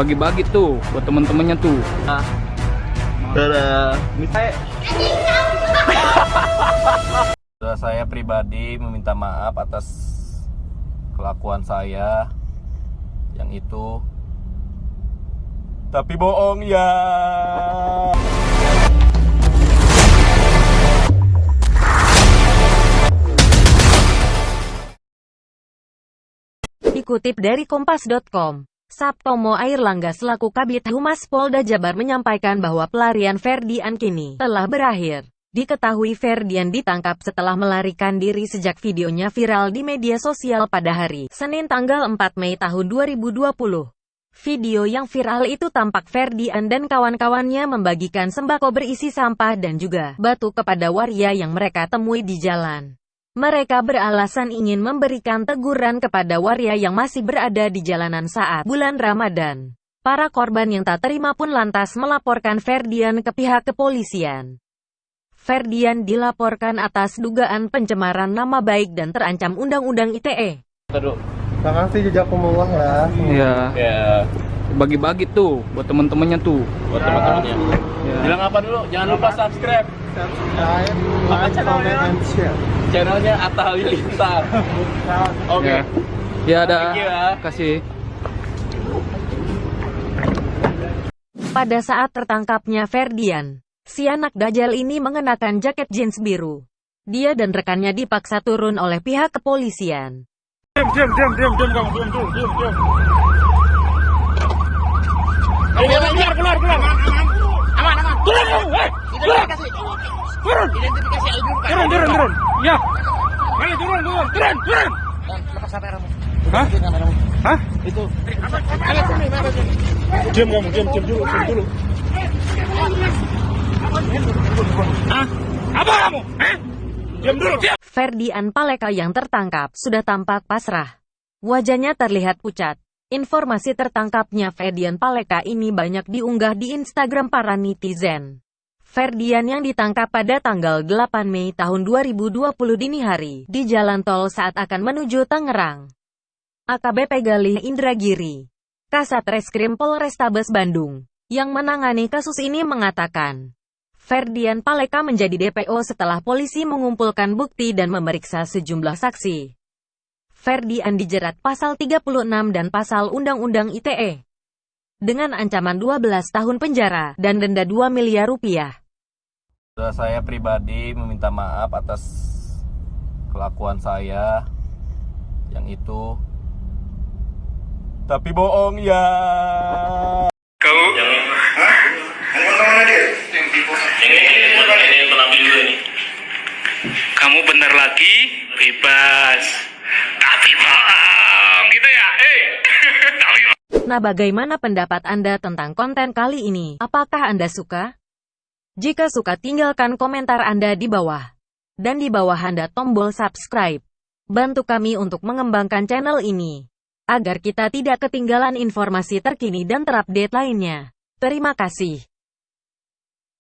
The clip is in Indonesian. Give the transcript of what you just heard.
bagi-bagi tuh buat temen-temennya tuh Nah. Dadah. Misalnya saya pribadi meminta maaf atas kelakuan saya yang itu tapi bohong ya. Dikutip dari Kompas.com, Sabtomo Airlangga selaku Kabit Humas Polda Jabar menyampaikan bahwa pelarian Ferdian kini telah berakhir. Diketahui Ferdian ditangkap setelah melarikan diri sejak videonya viral di media sosial pada hari Senin tanggal 4 Mei tahun 2020. Video yang viral itu tampak Ferdian dan kawan-kawannya membagikan sembako berisi sampah dan juga batu kepada waria yang mereka temui di jalan. Mereka beralasan ingin memberikan teguran kepada waria yang masih berada di jalanan saat bulan Ramadan. Para korban yang tak terima pun lantas melaporkan Ferdian ke pihak kepolisian. Ferdian dilaporkan atas dugaan pencemaran nama baik dan terancam Undang-Undang ITE. Aduh. Makasih jejak pemulung ya. Iya Ya, bagi-bagi tuh buat temen-temennya tuh buat teman-temannya. Ya. Bilang apa dulu? Jangan lupa subscribe Subscribe, Apa like, channelnya? comment, and share. channelnya Atta Halilintar. Oke. ya ya ada ya. kasih Pada saat tertangkapnya Ferdian, si anak Dajjal ini mengenakan jaket jeans biru. Dia dan rekannya dipaksa turun oleh pihak kepolisian. diam diam diam diam diam diam diam diam Keluar, keluar, keluar. Aman, aman. Turun, turun. Identifikasi. Turun. Identifikasi turun turun turun ya ayo turun turun turun turun Lepas kameramu. Hah? kameramu. hah Itu. Mana sini, mana sini. diam kamu diam diam dulu diam dulu Hah? apa kamu Hah? diam dulu diam Ferdian Paleka yang tertangkap sudah tampak pasrah. Wajahnya terlihat pucat. Informasi tertangkapnya Ferdian Paleka ini banyak diunggah di Instagram para netizen. Ferdian yang ditangkap pada tanggal 8 Mei tahun 2020 dini hari di jalan tol saat akan menuju Tangerang. AKBP Galih Indragiri, Kasat Reskrim Polrestabes Bandung, yang menangani kasus ini mengatakan, Ferdian Paleka menjadi DPO setelah polisi mengumpulkan bukti dan memeriksa sejumlah saksi. Ferdian dijerat pasal 36 dan pasal Undang-Undang ITE dengan ancaman 12 tahun penjara dan denda 2 miliar rupiah. Saya pribadi meminta maaf atas kelakuan saya yang itu tapi bohong ya. kamu kamu bener lagi bebas gitu ya eh Nah bagaimana pendapat Anda tentang konten kali ini? Apakah Anda suka? Jika suka tinggalkan komentar Anda di bawah. Dan di bawah Anda tombol subscribe. Bantu kami untuk mengembangkan channel ini. Agar kita tidak ketinggalan informasi terkini dan terupdate lainnya. Terima kasih.